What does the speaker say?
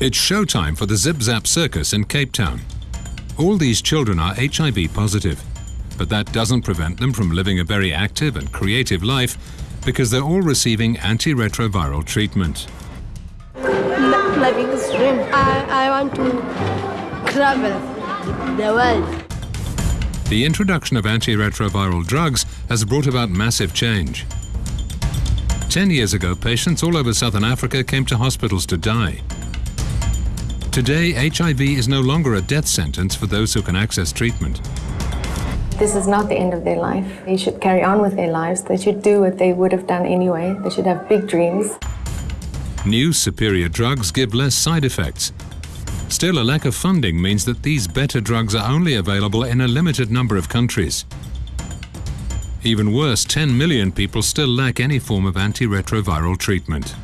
It's showtime for the Zip Zap Circus in Cape Town. All these children are HIV positive, but that doesn't prevent them from living a very active and creative life because they're all receiving antiretroviral treatment. Dream, I, I want to travel the world. The introduction of antiretroviral drugs has brought about massive change. Ten years ago, patients all over southern Africa came to hospitals to die. Today, HIV is no longer a death sentence for those who can access treatment. This is not the end of their life. They should carry on with their lives. They should do what they would have done anyway. They should have big dreams. New superior drugs give less side effects. Still, a lack of funding means that these better drugs are only available in a limited number of countries. Even worse, 10 million people still lack any form of antiretroviral treatment.